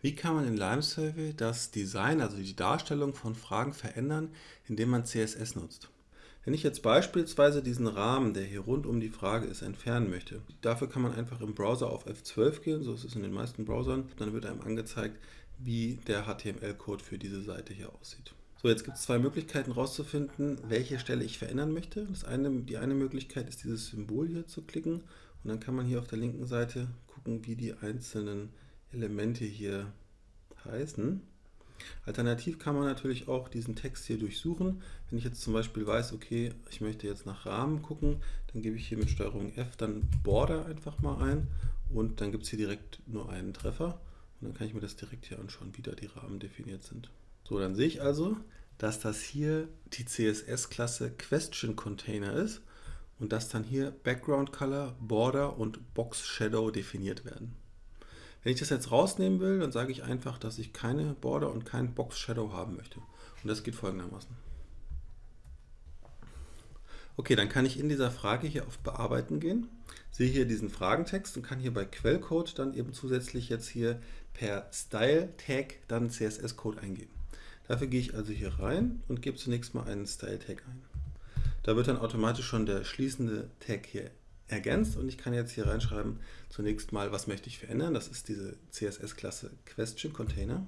Wie kann man in Lime Survey das Design, also die Darstellung von Fragen verändern, indem man CSS nutzt? Wenn ich jetzt beispielsweise diesen Rahmen, der hier rund um die Frage ist, entfernen möchte, dafür kann man einfach im Browser auf F12 gehen, so ist es in den meisten Browsern, dann wird einem angezeigt, wie der HTML-Code für diese Seite hier aussieht. So, jetzt gibt es zwei Möglichkeiten herauszufinden, welche Stelle ich verändern möchte. Das eine, die eine Möglichkeit ist, dieses Symbol hier zu klicken und dann kann man hier auf der linken Seite gucken, wie die einzelnen Elemente hier heißen. Alternativ kann man natürlich auch diesen Text hier durchsuchen. Wenn ich jetzt zum Beispiel weiß, okay, ich möchte jetzt nach Rahmen gucken, dann gebe ich hier mit STRG F dann Border einfach mal ein und dann gibt es hier direkt nur einen Treffer und dann kann ich mir das direkt hier anschauen, wie da die Rahmen definiert sind. So, dann sehe ich also, dass das hier die CSS-Klasse Question Container ist und dass dann hier Background Color, Border und Box Shadow definiert werden. Wenn ich das jetzt rausnehmen will, dann sage ich einfach, dass ich keine Border und kein Box Shadow haben möchte. Und das geht folgendermaßen. Okay, dann kann ich in dieser Frage hier auf Bearbeiten gehen, sehe hier diesen Fragentext und kann hier bei Quellcode dann eben zusätzlich jetzt hier per Style Tag dann CSS-Code eingeben. Dafür gehe ich also hier rein und gebe zunächst mal einen Style Tag ein. Da wird dann automatisch schon der schließende Tag hier ergänzt und ich kann jetzt hier reinschreiben, zunächst mal, was möchte ich verändern. Das ist diese CSS-Klasse Question Container.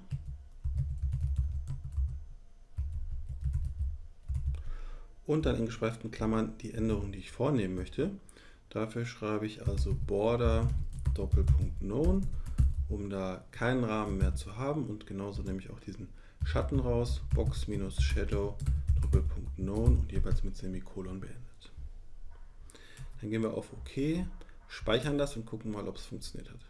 Und dann in geschweiften Klammern die Änderung, die ich vornehmen möchte. Dafür schreibe ich also Border Doppelpunkt Known, um da keinen Rahmen mehr zu haben und genauso nehme ich auch diesen Schatten raus, Box minus Shadow Doppelpunkt Known und jeweils mit Semikolon beendet. Dann gehen wir auf OK, speichern das und gucken mal, ob es funktioniert hat.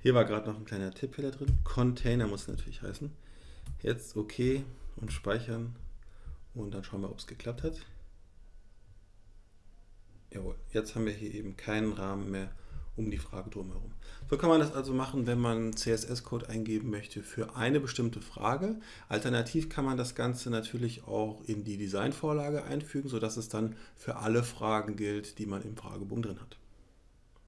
Hier war gerade noch ein kleiner Tippfehler drin. Container muss natürlich heißen. Jetzt OK und speichern und dann schauen wir, ob es geklappt hat. Jawohl, jetzt haben wir hier eben keinen Rahmen mehr um die Frage drumherum. So kann man das also machen, wenn man CSS-Code eingeben möchte für eine bestimmte Frage. Alternativ kann man das Ganze natürlich auch in die Designvorlage einfügen, sodass es dann für alle Fragen gilt, die man im Fragebogen drin hat.